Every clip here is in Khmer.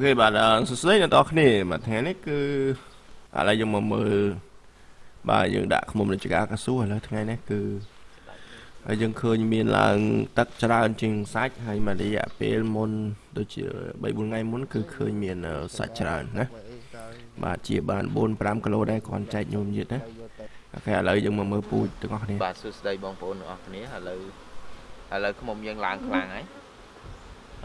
អូខេបាទសួស្តីអ្នកនរគ្នាបាទថ្ងៃនេះគឺឥឡូវយើងមកមើលបាទយើងដាក់ឃុំរាជការកស៊ូឥឡូវថ្ងៃនេះគឺហើយយើងឃើញមានឡើងទឹកច្រើនជាងសាច់ហើយមួយរយៈពេលមុនដូចជា3 4ថ្ងៃមុនគឺឃើញមានសាច់ច្រើនណាបាទជាបាន4 5គីឡូដែរគ្រាន់ចែកញោមយឺតណាអូខេឥឡូវយើងមកមើលពូជទាំងអស់គ្នាបាទសួស្តីបងប្អូនទាំងអស់គ្នាឥឡូវឥឡូវឃុំយើងឡើងខ្លាំងហើយ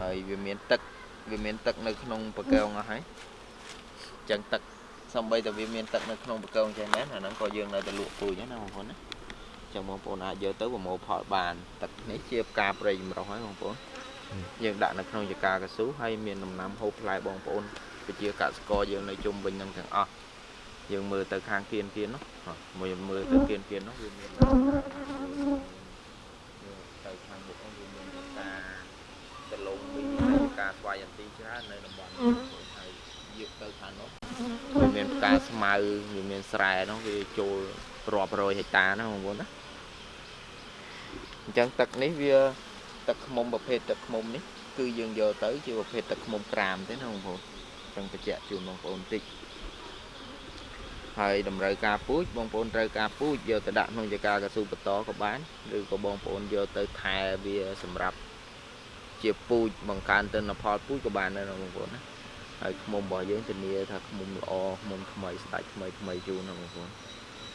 ហើយវាមានទឹក វាមានទឹកនៅក្នុងបកងអស់ហើយអញ្ចឹងទឹកសំបីតែវាមានទឹកនៅក្នុងបកងចេះមែនអាហ្នឹងក៏យើងនៅតែលក់ពូជណាបងប្អូនណាអញ្ចឹងបងប្អូនអាចយកទៅប្រមូលផលបាន ទឹកនេះជាផ្កាព្រៃចម្រុះហើយបងប្អូនយើងដាក់នៅក្នុងចកាកស៊ូហើយមានដំណាំហូបផ្លែបងប្អូនប្រជាកសិករយើងនៅជុំវិញនឹងទាំងអស់យើងមើលទៅខាងគៀនគៀននោះមួយមើលទៅគៀនគៀននោះវាមានទៅខាងមុខនោះវាមានការដលងវិញ ការស្វ័យអន្ទីច្រើននៅតំបន់ហើយយកទៅខាងនោះវាមានផ្កាស្មៅវាមានស្រែនោះវាចូលរាប់រយហិកតាណាបងប្អូនណាអញ្ចឹងទឹកនេះវាទឹកខ្មុំប្រភេទទឹកខ្មុំនេះគឺយើងយកទៅជាប្រភេទទឹកខ្មុំក្រាមទេណាបងប្អូនអញ្ចឹងបញ្ជាក់ជូនបងប្អូនបន្តិចហើយតម្រូវការពូជបងប្អូនត្រូវការពូជយកទៅដាក់ក្នុងចការកស៊ូបន្តក៏បានឬក៏បងប្អូនយកទៅថែវាសម្រាប់ ជាពូជបង្កើនទិន្នផលពូជក៏បានដែរបងប្អូនណាហើយខ្មុំរបស់យើងធានាថាខ្មុំល្អខ្មុំថ្មីស្ដាច់ថ្មីថ្មីជូនណាបងប្អូន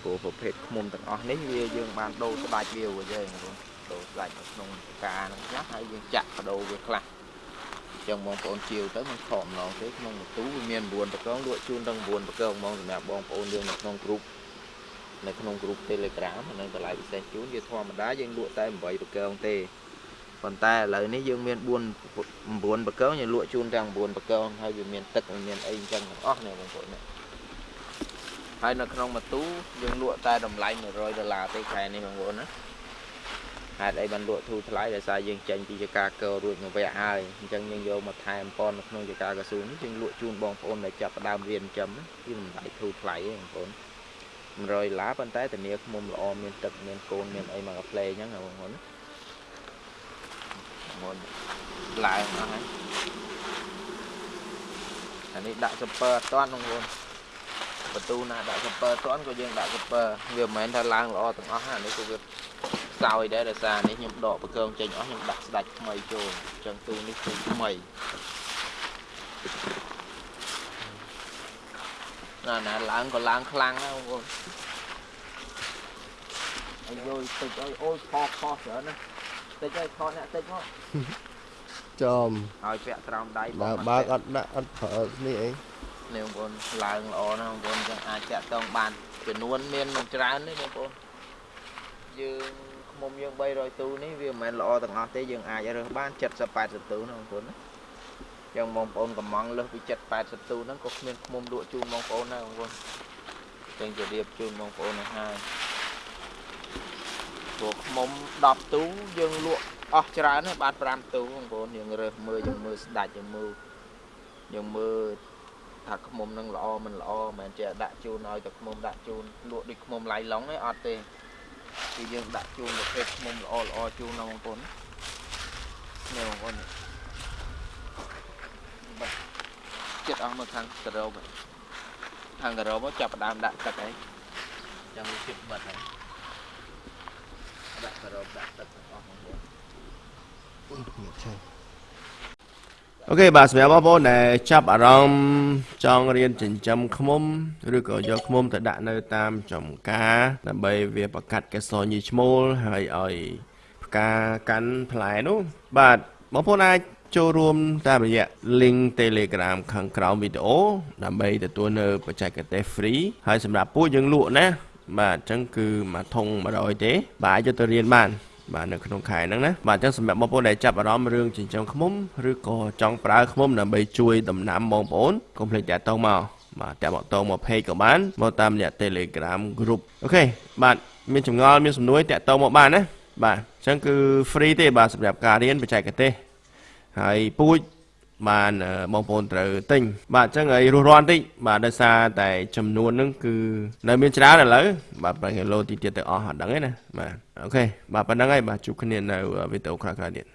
គោប្រភេទខ្មុំទាំងអស់នេះវាយើងបានដូរស្ដាច់វាវិញទេបងប្អូនដូរស្ដាច់នៅក្នុងការហ្នឹងខ្លះហើយយើងចាក់បដូរវាខ្លះចឹងបងប្អូនជាវទៅមិនខកម្ដងទេក្នុងបន្ទូវាមាន9ប្រកងលក់ជូនទាំង9ប្រកងហ្មងសម្រាប់បងប្អូនយើងនៅក្នុងក្រុមនៅក្នុងក្រុម Telegram និងតម្លៃពិសេសជូនវាធម្មតាយើងលក់តែ8ប្រកងទេ ប៉ុន្តែឥឡូវនេះយើងមាន4 9បកងយើងលក់ជូនទាំង9បកងហើយវាមានទឹកមានអីអញ្ចឹងទាំងអស់នេះបងប្អូននេះហើយនៅក្នុងម៉ូទូយើងលក់តែតម្លៃ100ដុល្លារទេខែនេះបងប្អូនណាហេតុអីបានលក់ធូរថ្លៃដោយសារយើងចេញពីចការកោរួចមកវគ្គហើយអញ្ចឹងយើងយកមកថែមប៉ុននៅក្នុងចការកស៊ូនេះយើងលក់ជូនបងប្អូនដែលចាប់ផ្ដើមរៀនចិញ្ចឹមគឺតម្លៃធូរថ្លៃទេបងប្អូន100ដុល្លារប៉ុន្តែធានាឃុំល្អមានទឹកមានកូនមានអីមកកាផ្លេអញ្ចឹងបងប្អូនណា មុនឡើងអស់ហើយអានេះដាក់សពើអត់តាន់បងប្អូនបន្ទូណាដាក់សពើអត់តាន់ក៏យើងដាក់សពើវាមិនមែនថាឡើងល្អទាំងអស់អានេះគឺវាខ្សោយដែរដោយសារនេះខ្ញុំដកបកងចេញអស់ខ្ញុំដាក់ស្ដាច់ថ្មីចូលអញ្ចឹងទូនេះគឺថ្មីណាណាឡើងក៏ឡើងខ្លាំងណាបងប្អូនអាយយតិចអើយអូយខខច្រើនណា តិចហើយខអ្នកតិចមកចំឲ្យពាក់ត្រោមដៃបើបើកអត់ដាក់អត់ប្រើនេះអីនេះបងប្អូនឡើងល្អណាស់បងប្អូនចឹងអាចតាក់តងបានចំនួនមានមិនច្រើនទេបងប្អូនយើងខ្មុំយើង300ទូនេះវាមិនមែនល្អទាំងអស់ទេយើងអាចរើសបាន70 80ទូណាបងប្អូនណាចឹងបងប្អូនកំងលើសពី70 80ទូហ្នឹងក៏គ្មានខ្មុំលក់ជូនបងប្អូនដែរបងប្អូនចឹងជម្រាបជូនបងប្អូនហើយ ព្រោះខ្មុំ10ទូយើងលក់អស់ច្រើនហើយបាន5ទូបងប្អូនយើងរើសមើលយើងមើលស្ដាច់យើងមើលយើងមើលថាខ្មុំនឹងល្អមិនល្អមិនមែនចេះដាក់ជូនឲ្យតែខ្មុំដាក់ជូនលក់ដូចខ្មុំឡៃឡុងទេអត់ទេគឺយើងដាក់ជូនប្រភេទខ្មុំល្អល្អជូនណាបងប្អូននេះបងប្អូនបាត់ចិត្តអស់មកខាងការ៉ូខាងការ៉ូមកចាប់ផ្ដើមដាក់ទឹកហើយចាំវាជិតបាត់ហើយ ដាក់ការ៉ូដាក់ទឹកទាំងអស់បងប្អូនអូខេបាទសម្រាប់បងប្អូនដែលចាប់អារម្មណ៍ចង់រៀនចិញ្ចឹមឃ្មុំឬក៏យកឃ្មុំទៅដាក់នៅតាមចំការដើម្បីវាបង្កាត់កេសរញីឈ្មោលហើយឲ្យផ្កាកាន់ផ្លែនោះបាទបងប្អូនអាចចូលរួមតាមរយៈ link Telegram ខាងក្រោមវីដេអូដើម្បីទទួលនៅបច្ចេកទេស free ហើយសម្រាប់ពួកយើងលក់ណា បាទអញ្ចឹងគឺមួយធុង100ទេបាទអាចយកទៅរៀនបានបាទនៅក្នុងខែហ្នឹងណាបាទអញ្ចឹងសម្រាប់បងប្អូនដែលចាប់អារម្មណ៍រឿងចិញ្ចឹមឃ្មុំឬក៏ចង់ប្រើឃ្មុំដើម្បីជួយដំណាំបងប្អូនកុំភ្លេចតាក់ទងមកបាទតាក់មកតងមក page ក៏បានមកតាមរយៈ Telegram group អូខេបាទមានចម្ងល់មានសំណួរតាក់ទងមកបានណាបាទអញ្ចឹងគឺ free ទេបាទសម្រាប់ការរៀនបច្ចេកទេសហើយពូជ បានបងប្អូនត្រូវទិញបាទអញ្ចឹងឲ្យរស់រាន់តិចបាទដោយសារតែចំនួនហ្នឹងគឺនៅមានច្រើនឥឡូវបាទប្រហែលគីឡូទីទៀតទៅអស់អត់ដឹងទេណាបាទអូខេបាទប៉ុណ្្នឹងហើយបាទជួបគ្នានៅវីដេអូក្រោយៗទៀត